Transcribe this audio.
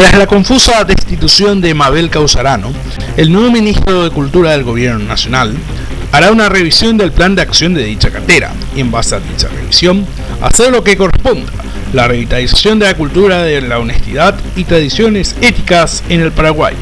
Tras la confusa destitución de Mabel Causarano, el nuevo ministro de Cultura del Gobierno Nacional hará una revisión del plan de acción de dicha cartera y en base a dicha revisión hacer lo que corresponda, la revitalización de la cultura de la honestidad y tradiciones éticas en el Paraguay.